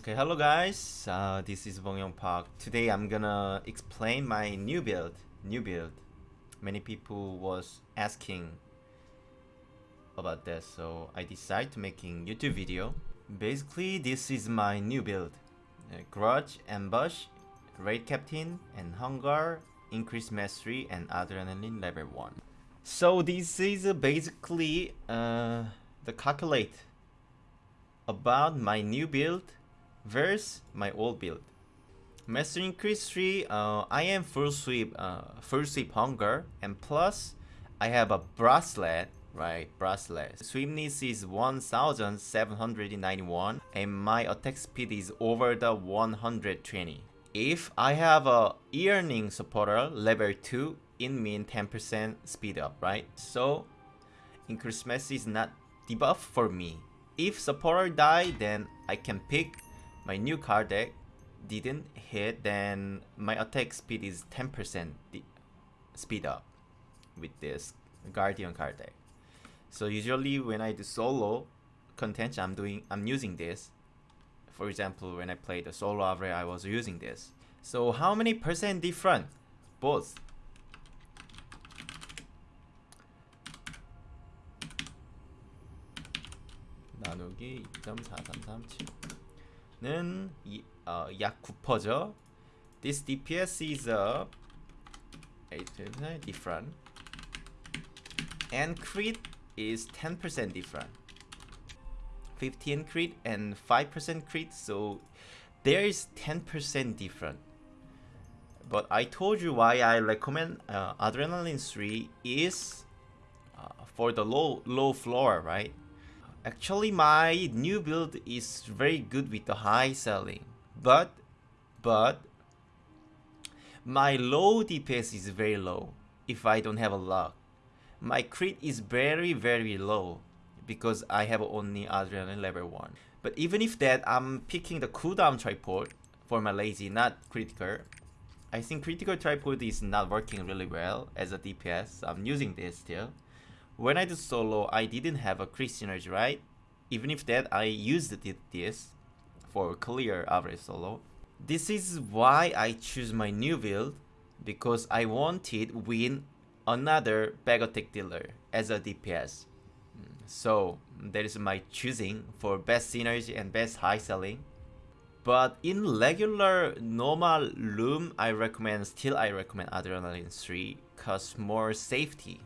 Okay, hello guys. Uh, this is Bongyong Park. Today I'm gonna explain my new build. New build. Many people was asking about this, so I decided to making YouTube video. Basically, this is my new build. Uh, Grudge, Ambush, Raid Captain, and Hunger, Increased Mastery, and Adrenaline level 1. So this is uh, basically the calculate about my new build versus my old build. Master increase 3, uh, I am full sweep, uh, full sweep hunger, and plus I have a bracelet, right, bracelet. Sweepness is 1791, and my attack speed is over the 120. If I have a earning supporter level 2, it mean 10% speed up, right? So, increase mass is not debuff for me. If supporter die, then I can pick my new card deck didn't hit, then my attack speed is 10% speed up with this Guardian card deck. So usually when I do solo contention, I'm doing I'm using this. For example, when I played the solo Avre, I was using this. So how many percent different? Both. 나누기 2.4337 는 어, 약 9%죠. This DPS is a 8% different. And crit is 10% different. 15 crit and 5% crit, so there is 10% different. But I told you why I recommend uh, Adrenaline 3 is uh, for the low low floor, right? Actually, my new build is very good with the high selling, but but my low DPS is very low if I don't have a luck. My crit is very very low because I have only adrenaline level 1. But even if that, I'm picking the cooldown tripod for my lazy, not critical. I think critical tripod is not working really well as a DPS. I'm using this still. When I do solo, I didn't have a crit synergy, right? Even if that, I used this for clear average solo. This is why I choose my new build because I wanted win another bag attack dealer as a DPS. So that is my choosing for best synergy and best high selling. But in regular normal room, I recommend still I recommend Adrenaline 3 cause more safety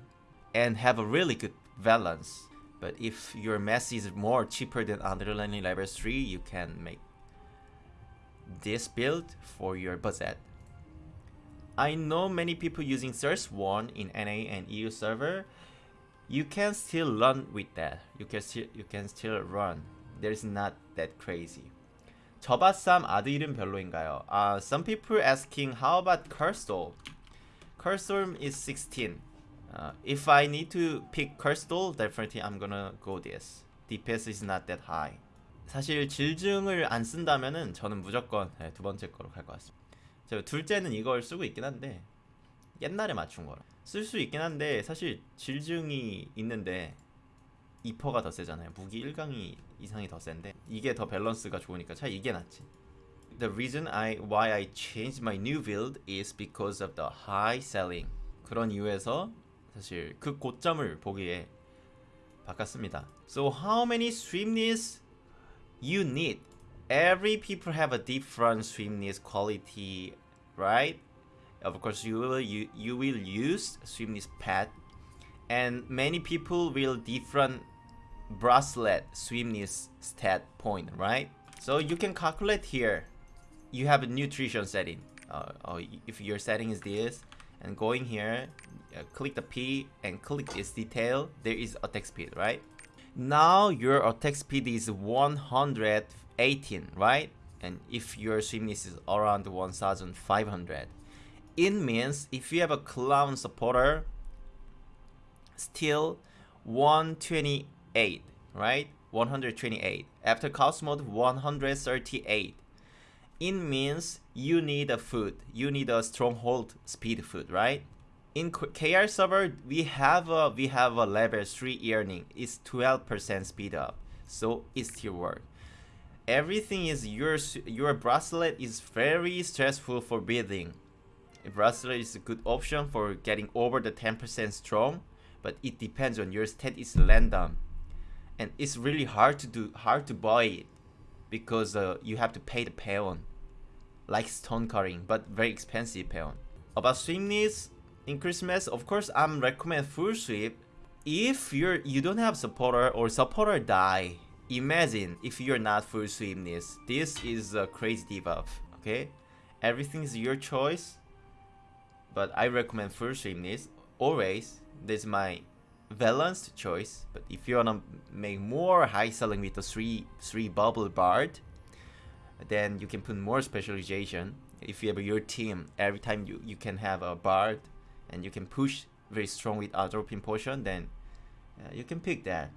and have a really good balance. But if your mess is more cheaper than Adrenaline level 3, you can make this build for your budget. I know many people using Source 1 in NA and EU server. You can still run with that. You can still you can still run. There's not that crazy. 저바쌈 아드 이름 별로인가요? Uh, some people asking how about Cursed Cursed is 16. Uh, if I need to pick Cursed definitely I'm gonna go this. DPS is not that high. 사실 질증을 안 쓴다면은 저는 무조건 네, 두 번째 거로 갈 것 같습니다. 저 둘째는 이걸 쓰고 있긴 한데 옛날에 맞춘 거라 쓸 수 있긴 한데 사실 질증이 있는데 2퍼가 더 세잖아요. 무기 1강이 이상이 더 센데 이게 더 밸런스가 좋으니까 차라리 이게 낫지. The reason I why I changed my new build is because of the high selling. 그런 이유에서 사실 그 고점을 보기에 바꿨습니다. So how many swiftness you need? Every people have a different swiftness quality, right? Of course, you will you, you will use swiftness pad, and many people will different bracelet swiftness stat point, right? So you can calculate here. You have a nutrition setting. Uh, oh, if your setting is this, and going here, uh, click the P and click this detail, there is attack speed, right? Now your attack speed is 118, right? And if your swiftness is around 1500, it means if you have a clown supporter, still 128, right? 128. After cost mode, 138. It means you need a food. You need a stronghold speed food, right? In KR server, we have a we have a level 3 earning. It's 12% speed up, so it still work. everything is your your bracelet is very stressful for building. A bracelet is a good option for getting over the 10% strong, but it depends on your stat is random, and it's really hard to do hard to buy it because uh, you have to pay the Pheon, like stone cutting, but very expensive peon. About swiftness, in Christmas, of course I'm recommend full sweep. If you're you don't have supporter or supporter die, imagine if you're not full swiftness. This is a crazy debuff, okay? Everything is your choice, but I recommend full swiftness always. This is my balanced choice. But if you wanna make more high selling with the three three bubble bard, then you can put more specialization. If you have your team, every time you you can have a bard, and you can push very strong with atropine potion, then uh, you can pick that.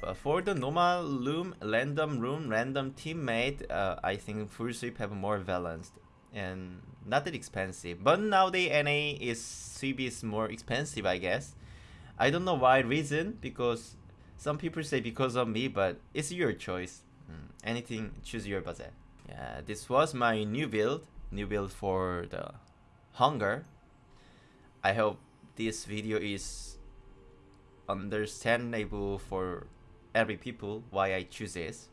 But for the normal loom, random room, random teammate, uh, I think full sweep have more balanced and not that expensive. But nowadays NA is sweep is more expensive, I guess. I don't know why reason because some people say because of me, but it's your choice. Mm, anything, choose your budget. Yeah, this was my new build, new build for the hunger. I hope this video is understandable for every people why I choose this.